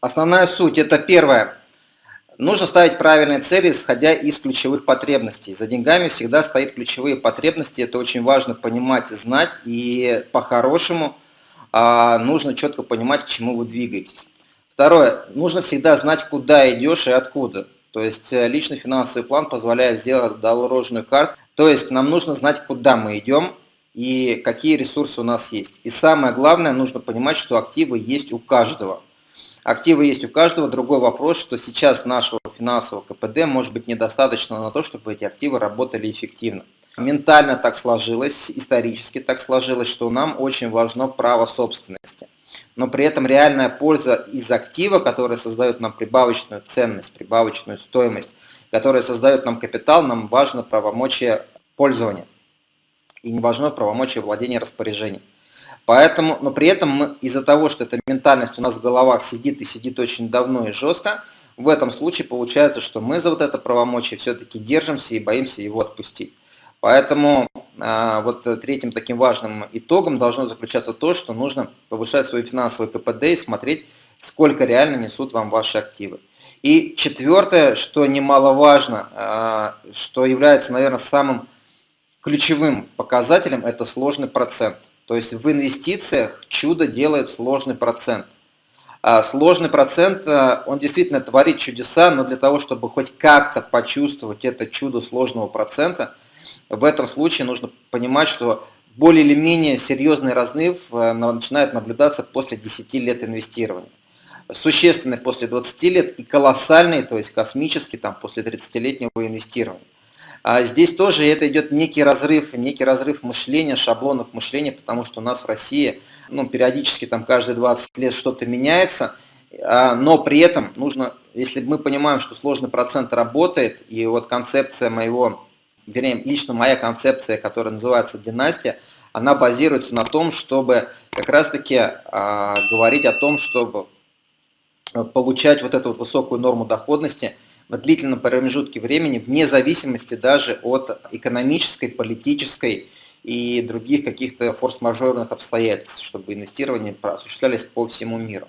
Основная суть – это первое. Нужно ставить правильные цели, исходя из ключевых потребностей. За деньгами всегда стоят ключевые потребности. Это очень важно понимать и знать. И по-хорошему а, нужно четко понимать, к чему вы двигаетесь. Второе. Нужно всегда знать, куда идешь и откуда. То есть э, личный финансовый план позволяет сделать дорожную карту. То есть нам нужно знать, куда мы идем и какие ресурсы у нас есть. И самое главное, нужно понимать, что активы есть у каждого. Активы есть у каждого. Другой вопрос, что сейчас нашего финансового КПД может быть недостаточно на то, чтобы эти активы работали эффективно. Ментально так сложилось, исторически так сложилось, что нам очень важно право собственности. Но при этом реальная польза из актива, который создает нам прибавочную ценность, прибавочную стоимость, которая создает нам капитал, нам важно правомочие пользования. И не важно правомочие владения распоряжением. Поэтому, но при этом из-за того, что эта ментальность у нас в головах сидит и сидит очень давно и жестко, в этом случае получается, что мы за вот это правомочие все-таки держимся и боимся его отпустить. Поэтому а, вот третьим таким важным итогом должно заключаться то, что нужно повышать свой финансовый КПД и смотреть, сколько реально несут вам ваши активы. И четвертое, что немаловажно, а, что является, наверное, самым ключевым показателем, это сложный процент. То есть в инвестициях чудо делает сложный процент. А сложный процент, э, он действительно творит чудеса, но для того, чтобы хоть как-то почувствовать это чудо сложного процента, в этом случае нужно понимать, что более или менее серьезный разрыв э, начинает наблюдаться после 10 лет инвестирования. Существенный после 20 лет и колоссальный, то есть космический там, после 30-летнего инвестирования. А здесь тоже это идет некий разрыв, некий разрыв мышления, шаблонов мышления, потому что у нас в России ну, периодически там каждые 20 лет что-то меняется, а, но при этом нужно, если мы понимаем, что сложный процент работает, и вот концепция моего, вернее, лично моя концепция, которая называется династия, она базируется на том, чтобы как раз-таки а, говорить о том, чтобы получать вот эту вот высокую норму доходности – в длительном промежутке времени, вне зависимости даже от экономической, политической и других каких-то форс-мажорных обстоятельств, чтобы инвестирования осуществлялись по всему миру.